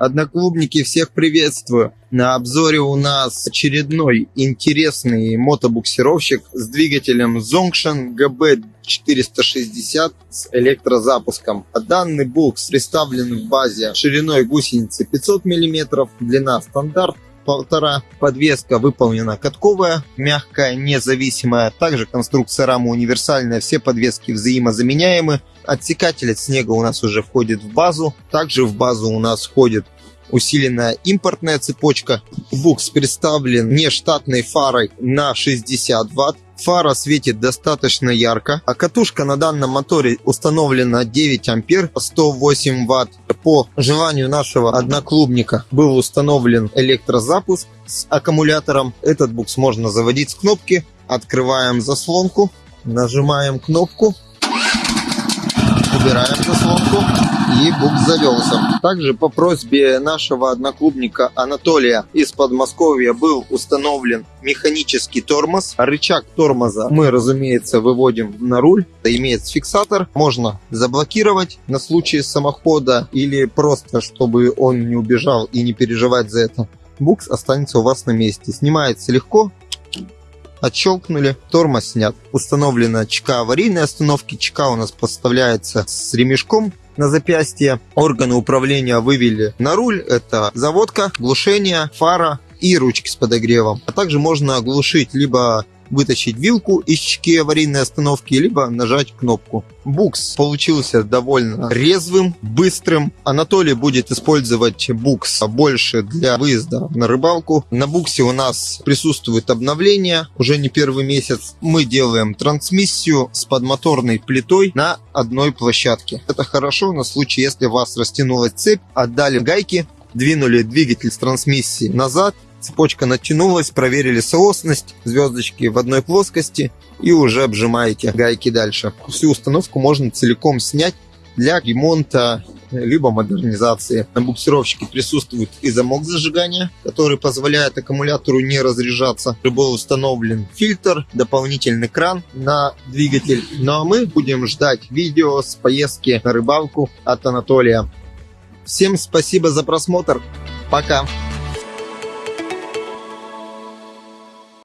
Одноклубники, всех приветствую. На обзоре у нас очередной интересный мотобуксировщик с двигателем Zongshan GB460 с электрозапуском. Данный букс представлен в базе шириной гусеницы 500 мм, длина стандарт полтора. Подвеска выполнена катковая, мягкая, независимая. Также конструкция рамы универсальная, все подвески взаимозаменяемы. Отсекатель от снега у нас уже входит в базу. Также в базу у нас входит усиленная импортная цепочка. Букс представлен нештатной фарой на 60 ватт. Фара светит достаточно ярко, а катушка на данном моторе установлена 9 ампер 108 ватт. По желанию нашего одноклубника был установлен электрозапуск с аккумулятором. Этот букс можно заводить с кнопки. Открываем заслонку, нажимаем кнопку убираем заслонку и бук завелся. Также по просьбе нашего одноклубника Анатолия из Подмосковья был установлен механический тормоз. Рычаг тормоза мы, разумеется, выводим на руль. Имеет фиксатор. Можно заблокировать на случай самохода или просто, чтобы он не убежал и не переживать за это. Букс останется у вас на месте. Снимается легко, отщелкнули, тормоз снят. Установлена ЧК аварийной остановки. ЧК у нас поставляется с ремешком на запястье. Органы управления вывели на руль. Это заводка, глушение, фара и ручки с подогревом. А также можно оглушить либо вытащить вилку из чеки аварийной остановки, либо нажать кнопку. Букс получился довольно резвым, быстрым. Анатолий будет использовать букс больше для выезда на рыбалку. На буксе у нас присутствует обновление, уже не первый месяц. Мы делаем трансмиссию с подмоторной плитой на одной площадке. Это хорошо на случай, если у вас растянулась цепь, отдали гайки, двинули двигатель с трансмиссии назад, Цепочка натянулась, проверили соосность, звездочки в одной плоскости и уже обжимаете гайки дальше. Всю установку можно целиком снять для ремонта либо модернизации. На буксировщике присутствует и замок зажигания, который позволяет аккумулятору не разряжаться. Был установлен фильтр, дополнительный кран на двигатель. Ну а мы будем ждать видео с поездки на рыбалку от Анатолия. Всем спасибо за просмотр. Пока!